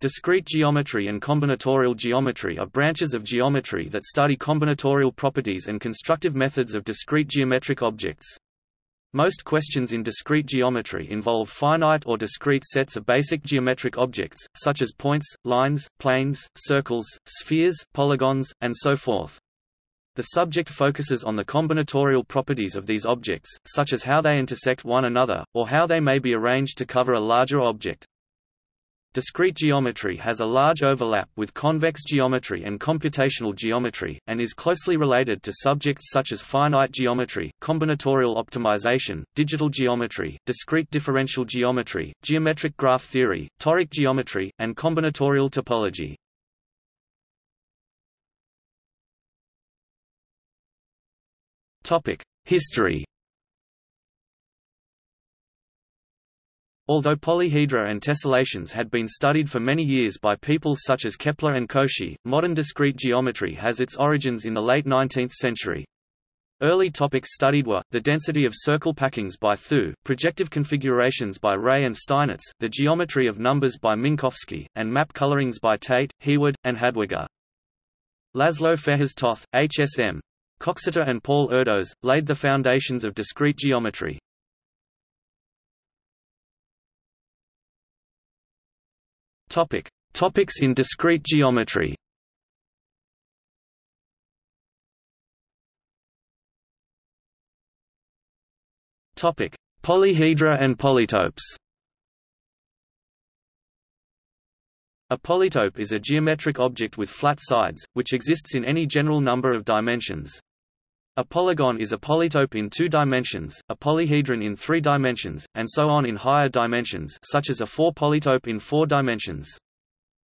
Discrete geometry and combinatorial geometry are branches of geometry that study combinatorial properties and constructive methods of discrete geometric objects. Most questions in discrete geometry involve finite or discrete sets of basic geometric objects, such as points, lines, planes, circles, spheres, polygons, and so forth. The subject focuses on the combinatorial properties of these objects, such as how they intersect one another, or how they may be arranged to cover a larger object. Discrete geometry has a large overlap with convex geometry and computational geometry, and is closely related to subjects such as finite geometry, combinatorial optimization, digital geometry, discrete differential geometry, geometric graph theory, toric geometry, and combinatorial topology. History Although polyhedra and tessellations had been studied for many years by people such as Kepler and Cauchy, modern discrete geometry has its origins in the late 19th century. Early topics studied were, the density of circle packings by Thue, projective configurations by Reye and Steinitz, the geometry of numbers by Minkowski, and map colorings by Tait, Heawood, and Hadwiger. Laszlo Fejes Toth, HSM. Coxeter and Paul Erdos, laid the foundations of discrete geometry. Topic: Topics in discrete geometry. Topic: Polyhedra and polytopes. A polytope is a geometric object with flat sides, which exists in any general number of dimensions. A polygon is a polytope in two dimensions, a polyhedron in three dimensions, and so on in higher dimensions such as a four-polytope in four dimensions.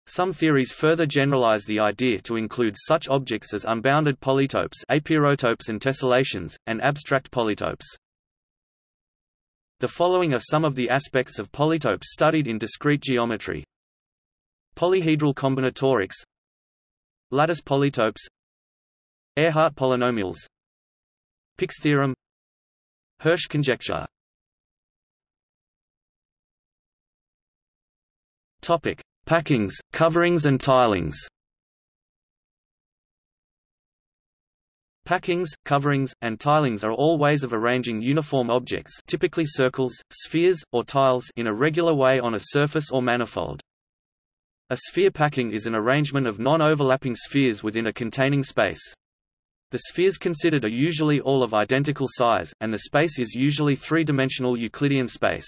Some theories further generalize the idea to include such objects as unbounded polytopes apeirotopes and tessellations, and abstract polytopes. The following are some of the aspects of polytopes studied in discrete geometry. Polyhedral combinatorics Lattice polytopes Ehrhart polynomials Pick's theorem Hirsch conjecture Topic: Packings, coverings and tilings. Packings, coverings, and tilings are all ways of arranging uniform objects typically circles, spheres, or tiles in a regular way on a surface or manifold. A sphere packing is an arrangement of non-overlapping spheres within a containing space. The spheres considered are usually all of identical size, and the space is usually three-dimensional Euclidean space.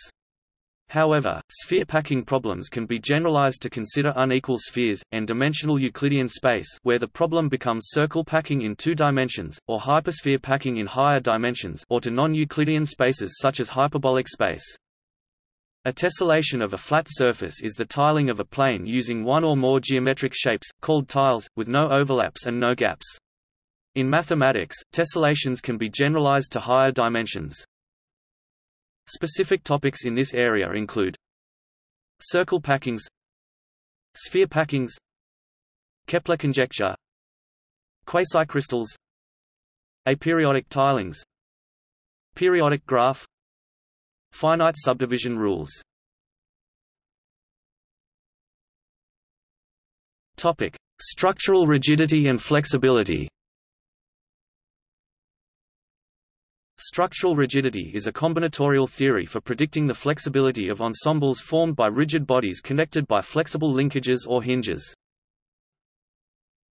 However, sphere packing problems can be generalized to consider unequal spheres, n-dimensional Euclidean space where the problem becomes circle packing in two dimensions, or hypersphere packing in higher dimensions or to non-Euclidean spaces such as hyperbolic space. A tessellation of a flat surface is the tiling of a plane using one or more geometric shapes, called tiles, with no overlaps and no gaps. In mathematics, tessellations can be generalized to higher dimensions. Specific topics in this area include circle packings sphere packings Kepler conjecture quasicrystals aperiodic tilings periodic graph finite subdivision rules topic structural rigidity and flexibility Structural rigidity is a combinatorial theory for predicting the flexibility of ensembles formed by rigid bodies connected by flexible linkages or hinges.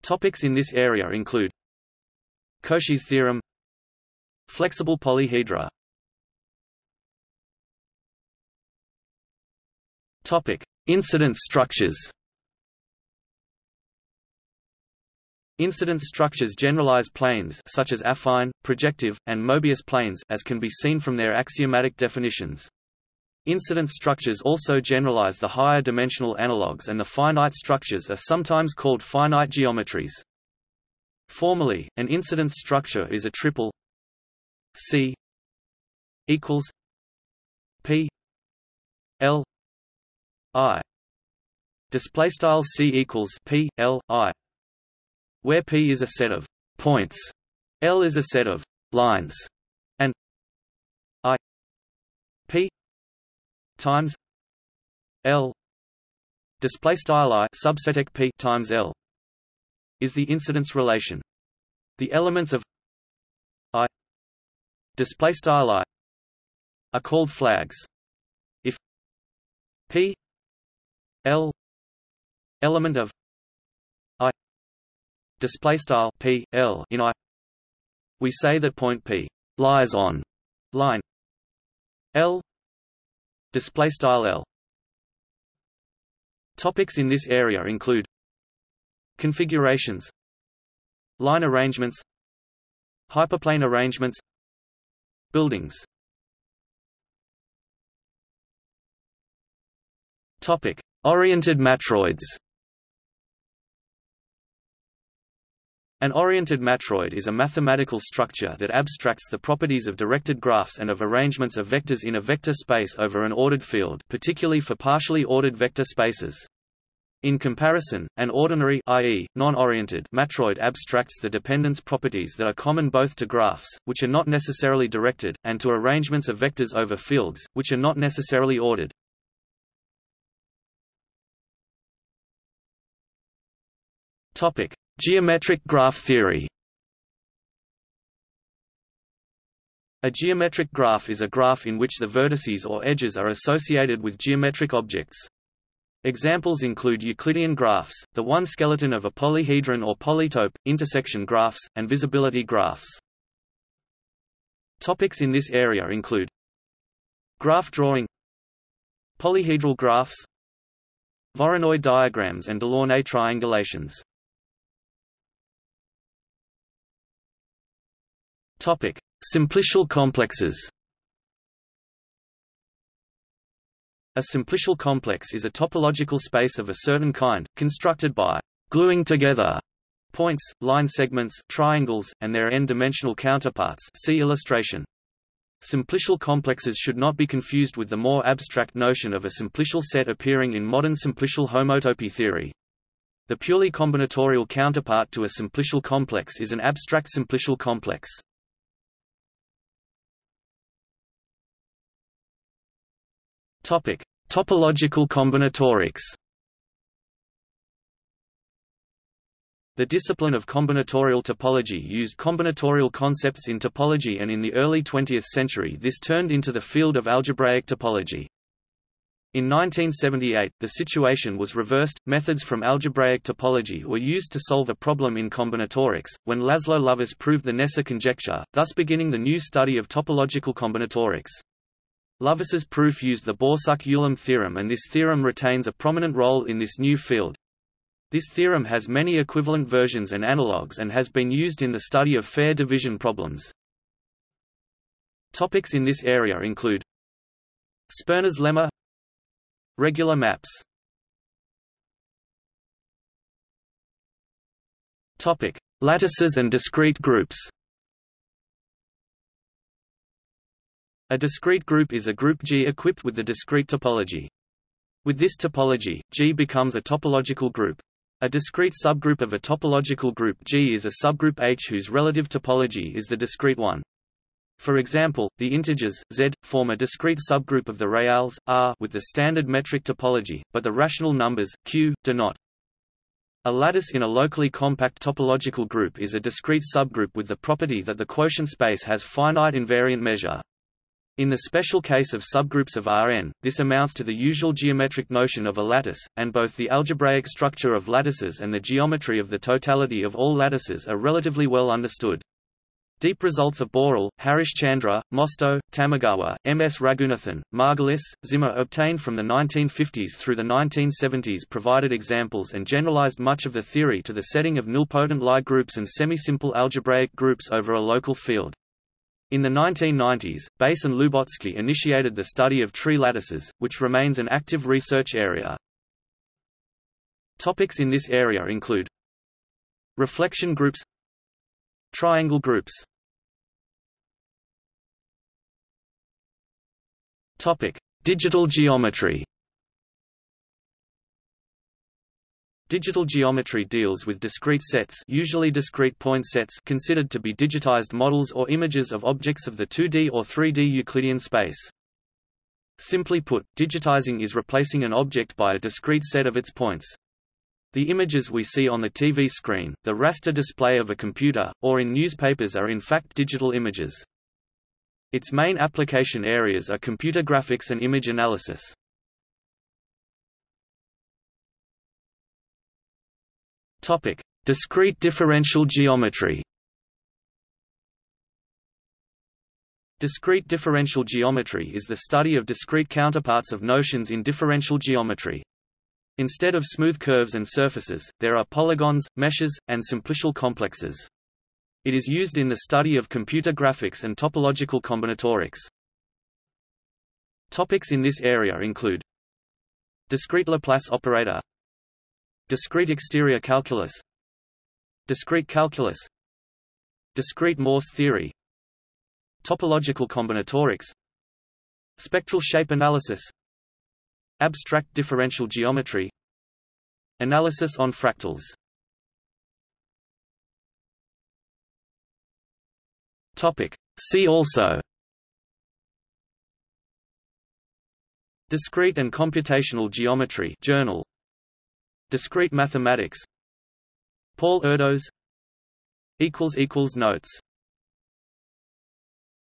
Topics in this area include Cauchy's theorem Flexible polyhedra Topic: Incidence structures Incidence structures generalize planes such as affine, projective, and Mobius planes as can be seen from their axiomatic definitions. Incidence structures also generalize the higher dimensional analogues and the finite structures are sometimes called finite geometries. Formally, an incidence structure is a triple C equals P L I display style C equals P L I where P is a set of points, L is a set of lines, and I P times L display style i p times l is the incidence relation. The elements of i display style i are called flags. If p l element of display style p l in i we say that point p lies on line l display style l. Topics in this area include configurations line arrangements hyperplane arrangements buildings. Topic oriented matroids An oriented matroid is a mathematical structure that abstracts the properties of directed graphs and of arrangements of vectors in a vector space over an ordered field particularly for partially ordered vector spaces. In comparison, an ordinary i.e., non-oriented matroid abstracts the dependence properties that are common both to graphs, which are not necessarily directed, and to arrangements of vectors over fields, which are not necessarily ordered. Topic: Geometric graph theory A geometric graph is a graph in which the vertices or edges are associated with geometric objects. Examples include Euclidean graphs, the one skeleton of a polyhedron or polytope, intersection graphs, and visibility graphs. Topics in this area include Graph drawing Polyhedral graphs Voronoi diagrams and Delaunay triangulations Topic: Simplicial complexes. A simplicial complex is a topological space of a certain kind, constructed by gluing together points, line segments, triangles, and their n-dimensional counterparts see illustration. Simplicial complexes should not be confused with the more abstract notion of a simplicial set appearing in modern simplicial homotopy theory. The purely combinatorial counterpart to a simplicial complex is an abstract simplicial complex. Topic: Topological combinatorics. The discipline of combinatorial topology used combinatorial concepts in topology and in the early 20th century this turned into the field of algebraic topology. In 1978, the situation was reversed. Methods from algebraic topology were used to solve a problem in combinatorics, when Laszlo Lovász proved the Kneser conjecture, thus beginning the new study of topological combinatorics. Lovász's proof used the Borsuk-Ulam theorem and this theorem retains a prominent role in this new field. This theorem has many equivalent versions and analogues and has been used in the study of fair division problems. Topics in this area include Sperner's lemma Regular maps Topic: Lattices and discrete groups. A discrete group is a group G equipped with the discrete topology. With this topology, G becomes a topological group. A discrete subgroup of a topological group G is a subgroup H whose relative topology is the discrete one. For example, the integers, z, form a discrete subgroup of the reals, r with the standard metric topology, but the rational numbers, q, do not. A lattice in a locally compact topological group is a discrete subgroup with the property that the quotient space has finite invariant measure. In the special case of subgroups of Rn, this amounts to the usual geometric notion of a lattice, and both the algebraic structure of lattices and the geometry of the totality of all lattices are relatively well understood. Deep results of Borel, Harish Chandra, Mostow, Tamagawa, M. S. Raghunathan, Margulis, Zimmer obtained from the 1950s through the 1970s provided examples and generalized much of the theory to the setting of nilpotent Lie groups and semi-simple algebraic groups over a local field. In the 1990s, Bass and Lubotzky initiated the study of tree lattices, which remains an active research area. Topics in this area include Reflection groups Triangle groups Topic: Digital geometry Digital geometry deals with discrete sets usually discrete point sets considered to be digitized models or images of objects of the 2D or 3D Euclidean space. Simply put, digitizing is replacing an object by a discrete set of its points. The images we see on the TV screen, the raster display of a computer, or in newspapers are in fact digital images. Its main application areas are computer graphics and image analysis. Topic: Discrete differential geometry. Discrete differential geometry is the study of discrete counterparts of notions in differential geometry. Instead of smooth curves and surfaces, there are polygons, meshes, and simplicial complexes. It is used in the study of computer graphics and topological combinatorics. Topics in this area include Discrete Laplace operator Discrete exterior calculus. Discrete calculus. Discrete Morse theory. Topological combinatorics. Spectral shape analysis. Abstract differential geometry. Analysis on fractals. Topic. See also. Discrete and computational geometry. Journal Discrete mathematics. Paul Erdos. Notes